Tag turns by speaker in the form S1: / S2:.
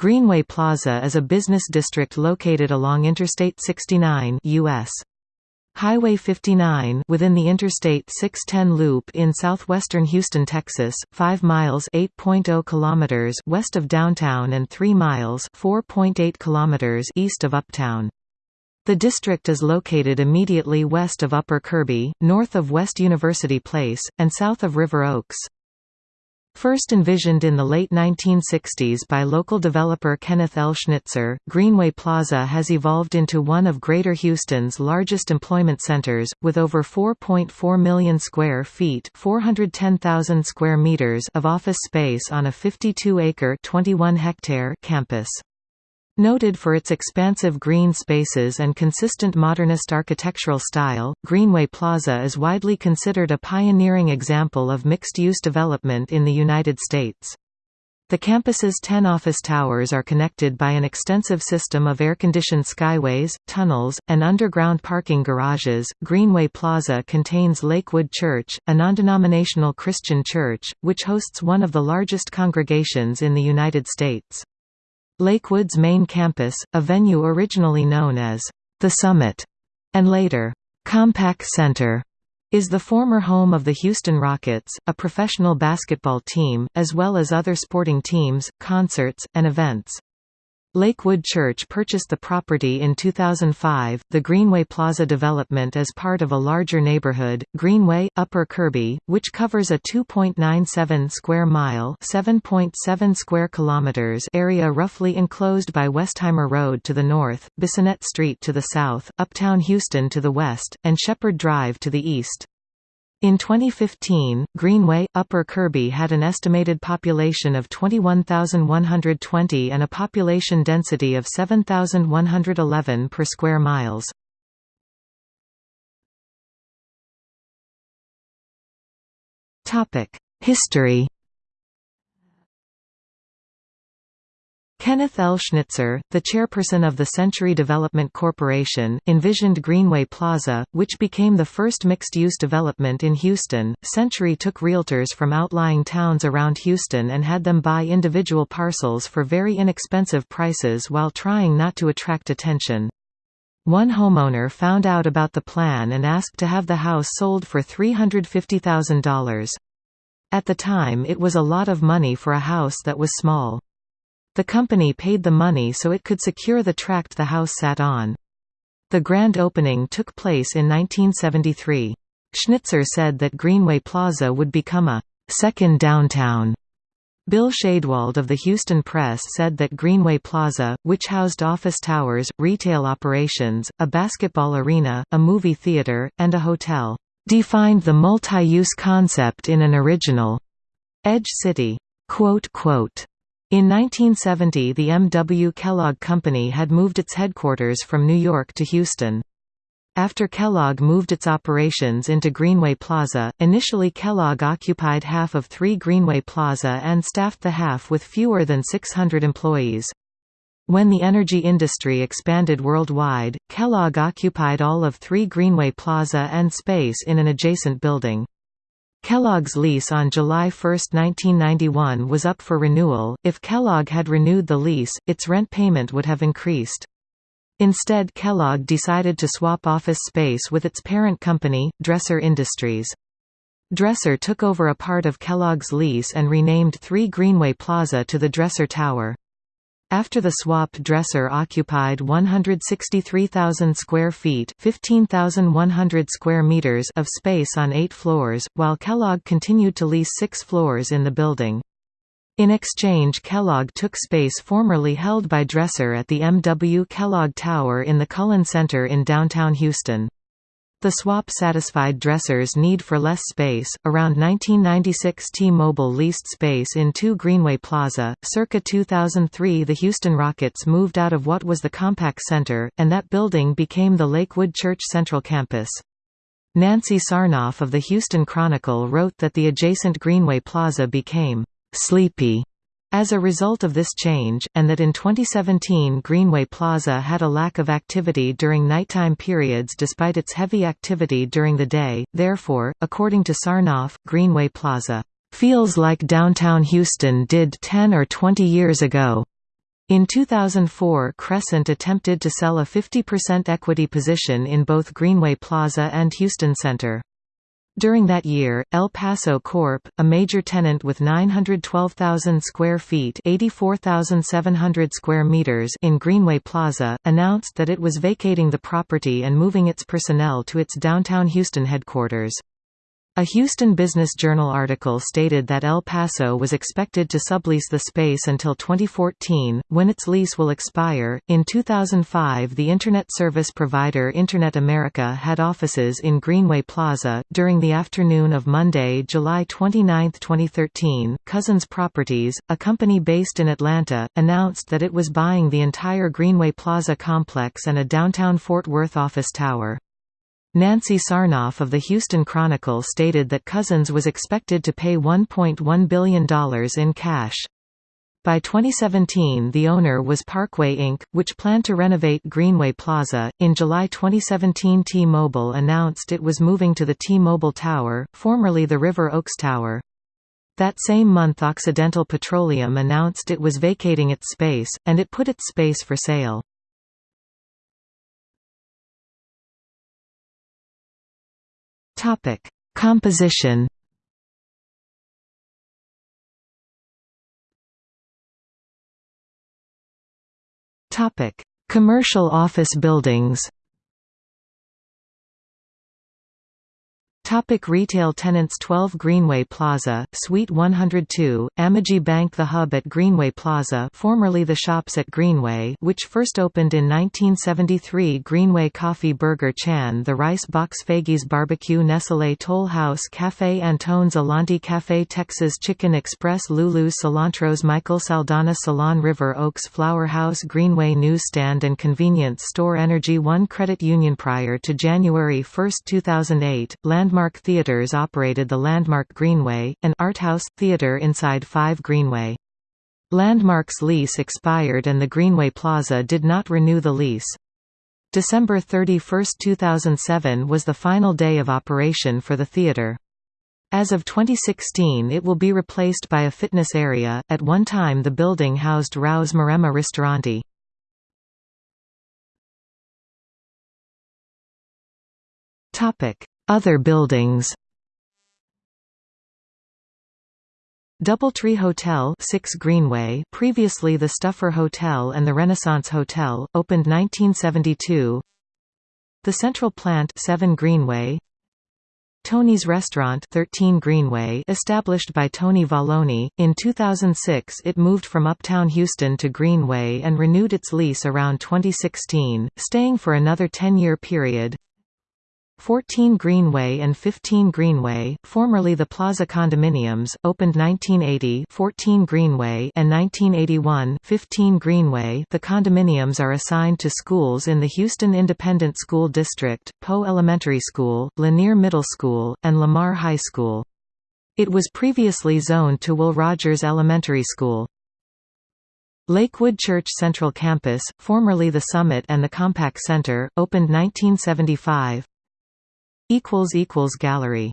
S1: Greenway Plaza is a business district located along Interstate 69 US. Highway 59 within the Interstate 610 loop in southwestern Houston, Texas, 5 miles (8.0 kilometers) west of downtown and 3 miles (4.8 kilometers) east of Uptown. The district is located immediately west of Upper Kirby, north of West University Place, and south of River Oaks. First envisioned in the late 1960s by local developer Kenneth L. Schnitzer, Greenway Plaza has evolved into one of Greater Houston's largest employment centers, with over 4.4 million square feet 410,000 square meters of office space on a 52-acre campus. Noted for its expansive green spaces and consistent modernist architectural style, Greenway Plaza is widely considered a pioneering example of mixed-use development in the United States. The campus's 10 office towers are connected by an extensive system of air-conditioned skyways, tunnels, and underground parking garages. Greenway Plaza contains Lakewood Church, a non-denominational Christian church, which hosts one of the largest congregations in the United States. Lakewood's main campus, a venue originally known as The Summit, and later Compaq Center, is the former home of the Houston Rockets, a professional basketball team, as well as other sporting teams, concerts, and events. Lakewood Church purchased the property in 2005. The Greenway Plaza development is part of a larger neighborhood, Greenway Upper Kirby, which covers a 2.97 square mile (7.7 square kilometers) area roughly enclosed by Westheimer Road to the north, Bissonnet Street to the south, Uptown Houston to the west, and Shepherd Drive to the east. In 2015, Greenway, Upper Kirby had an estimated population of 21,120 and a population density of 7,111 per square miles. History Kenneth L. Schnitzer, the chairperson of the Century Development Corporation, envisioned Greenway Plaza, which became the first mixed-use development in Houston. Century took realtors from outlying towns around Houston and had them buy individual parcels for very inexpensive prices while trying not to attract attention. One homeowner found out about the plan and asked to have the house sold for $350,000. At the time it was a lot of money for a house that was small. The company paid the money so it could secure the tract the house sat on. The grand opening took place in 1973. Schnitzer said that Greenway Plaza would become a second downtown. Bill Shadewald of the Houston Press said that Greenway Plaza, which housed office towers, retail operations, a basketball arena, a movie theater, and a hotel, defined the multi-use concept in an original edge city. Quote, quote, in 1970 the M. W. Kellogg Company had moved its headquarters from New York to Houston. After Kellogg moved its operations into Greenway Plaza, initially Kellogg occupied half of 3 Greenway Plaza and staffed the half with fewer than 600 employees. When the energy industry expanded worldwide, Kellogg occupied all of 3 Greenway Plaza and space in an adjacent building. Kellogg's lease on July 1, 1991 was up for renewal. If Kellogg had renewed the lease, its rent payment would have increased. Instead Kellogg decided to swap office space with its parent company, Dresser Industries. Dresser took over a part of Kellogg's lease and renamed 3 Greenway Plaza to the Dresser Tower. After the swap Dresser occupied 163,000 square feet 15,100 square meters of space on eight floors, while Kellogg continued to lease six floors in the building. In exchange Kellogg took space formerly held by Dresser at the M. W. Kellogg Tower in the Cullen Center in downtown Houston. The swap satisfied Dresser's need for less space. Around 1996, T-Mobile leased space in 2 Greenway Plaza. Circa 2003, the Houston Rockets moved out of what was the Compaq Center, and that building became the Lakewood Church Central Campus. Nancy Sarnoff of the Houston Chronicle wrote that the adjacent Greenway Plaza became sleepy as a result of this change, and that in 2017 Greenway Plaza had a lack of activity during nighttime periods despite its heavy activity during the day, therefore, according to Sarnoff, Greenway Plaza, "...feels like downtown Houston did 10 or 20 years ago." In 2004 Crescent attempted to sell a 50% equity position in both Greenway Plaza and Houston Center. During that year, El Paso Corp., a major tenant with 912,000 square feet (84,700 square meters) in Greenway Plaza, announced that it was vacating the property and moving its personnel to its downtown Houston headquarters. A Houston Business Journal article stated that El Paso was expected to sublease the space until 2014, when its lease will expire. In 2005, the Internet service provider Internet America had offices in Greenway Plaza. During the afternoon of Monday, July 29, 2013, Cousins Properties, a company based in Atlanta, announced that it was buying the entire Greenway Plaza complex and a downtown Fort Worth office tower. Nancy Sarnoff of the Houston Chronicle stated that Cousins was expected to pay $1.1 billion in cash. By 2017, the owner was Parkway Inc., which planned to renovate Greenway Plaza. In July 2017, T Mobile announced it was moving to the T Mobile Tower, formerly the River Oaks Tower. That same month, Occidental Petroleum announced it was vacating its space, and it put its space for sale. Topic: Composition. Topic: Commercial office buildings. Topic retail tenants 12 Greenway Plaza, Suite 102, Amegy Bank The Hub at Greenway Plaza formerly the Shops at Greenway which first opened in 1973 Greenway Coffee Burger Chan The Rice Box Faggies Barbecue Nestle Toll House Cafe Antone's Alanti Cafe Texas Chicken Express Lulu's Cilantros Michael Saldana Salon River Oaks Flower House Greenway Newsstand and Convenience Store Energy One Credit Union Prior to January 1, 2008, Landmark Landmark Theatres operated the Landmark Greenway, an art house theatre inside 5 Greenway. Landmark's lease expired and the Greenway Plaza did not renew the lease. December 31, 2007 was the final day of operation for the theatre. As of 2016 it will be replaced by a fitness area, at one time the building housed Rao's Maremma Ristoranti. Other buildings. Doubletree Hotel 6 Greenway previously the Stouffer Hotel and the Renaissance Hotel, opened 1972 The Central Plant 7 Greenway. Tony's Restaurant 13 Greenway established by Tony Vallone, in 2006 it moved from Uptown Houston to Greenway and renewed its lease around 2016, staying for another 10-year period 14 Greenway and 15 Greenway, formerly the Plaza Condominiums, opened 1980 14 Greenway and 1981 15 Greenway The condominiums are assigned to schools in the Houston Independent School District, Poe Elementary School, Lanier Middle School, and Lamar High School. It was previously zoned to Will Rogers Elementary School. Lakewood Church Central Campus, formerly the Summit and the Compaq Center, opened 1975 Gallery